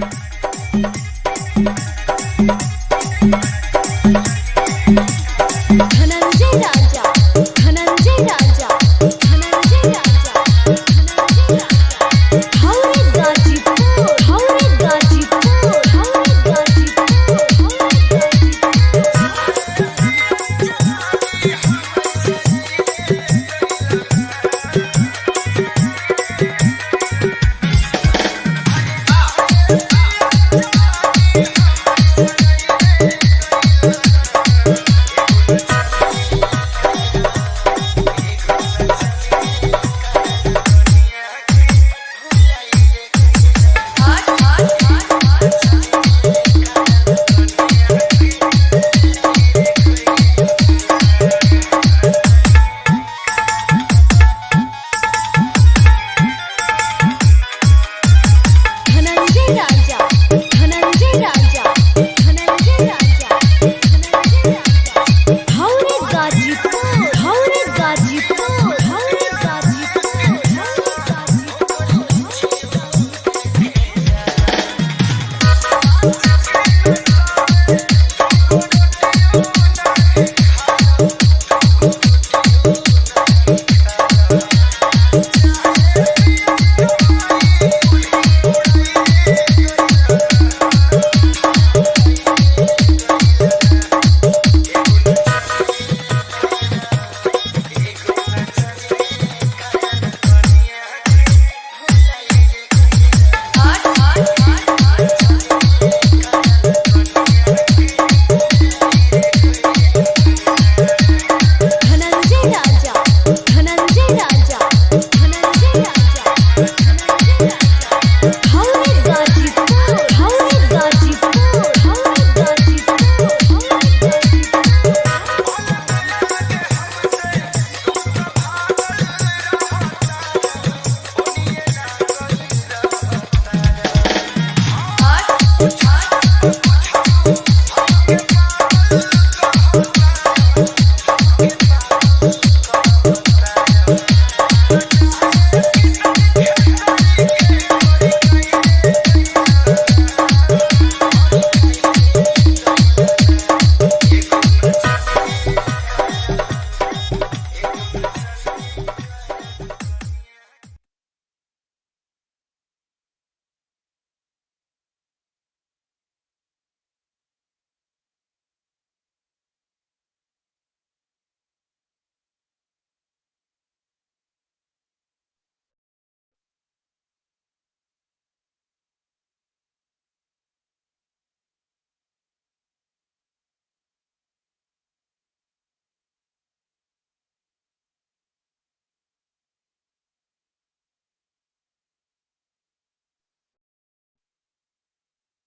Bye. Yeah.